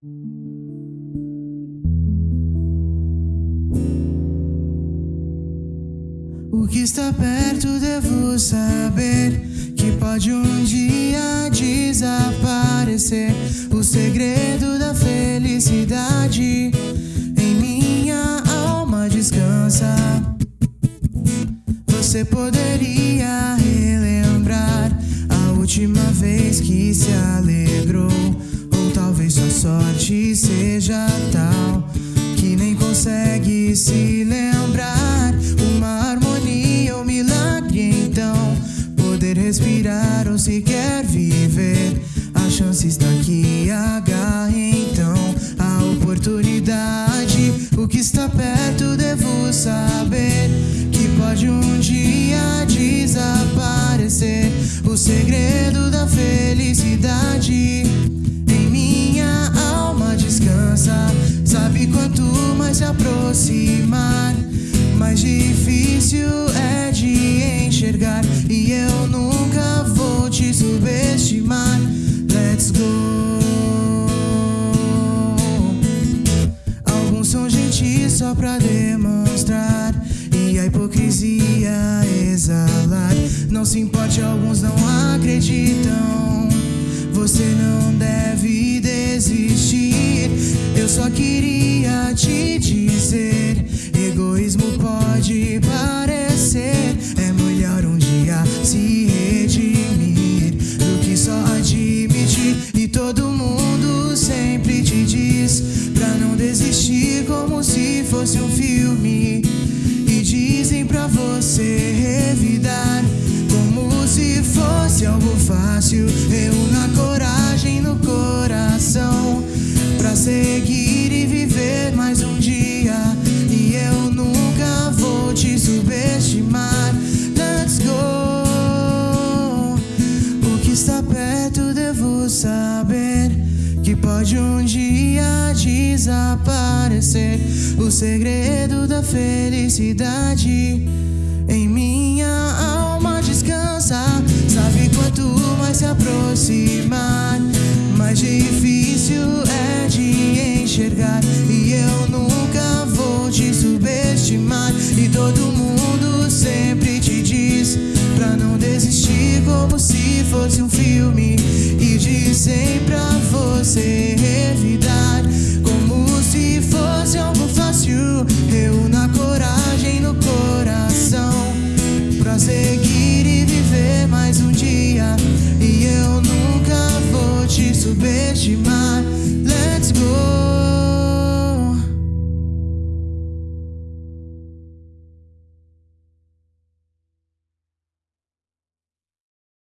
O que está perto devo saber que pode um dia desaparecer. O segredo da felicidade em minha alma descansa. Você poderia relembrar a última vez que se alegrou, ou talvez sua sorte seja tal que nem consegue se lembrar. Uma harmonia ou milagre, então poder respirar ou sequer viver. A chance está aqui, agarre então a oportunidade. O que está perto devo saber que pode um dia desaparecer. O segredo da felicidade Sabe quanto mais se aproximar, mais difícil é de enxergar. E eu nunca vou te subestimar. Let's go. Alguns são gentis só pra demonstrar e a hipocrisia exalar. Não se importe, alguns não acreditam. Você não deve te dizer: egoísmo pode parecer. É melhor um dia se redimir do que só admitir. E todo mundo sempre te diz pra não desistir, como se fosse um filme. E dizem pra você está perto, devo saber que pode um dia desaparecer. O segredo da felicidade em minha alma descansa. Sabe quanto mais se aproximar, mais difícil é de enxergar. E eu nunca vou te subestimar. E todo mundo sempre te diz pra não desistir como seguir e viver mais um dia. E eu nunca vou te subestimar.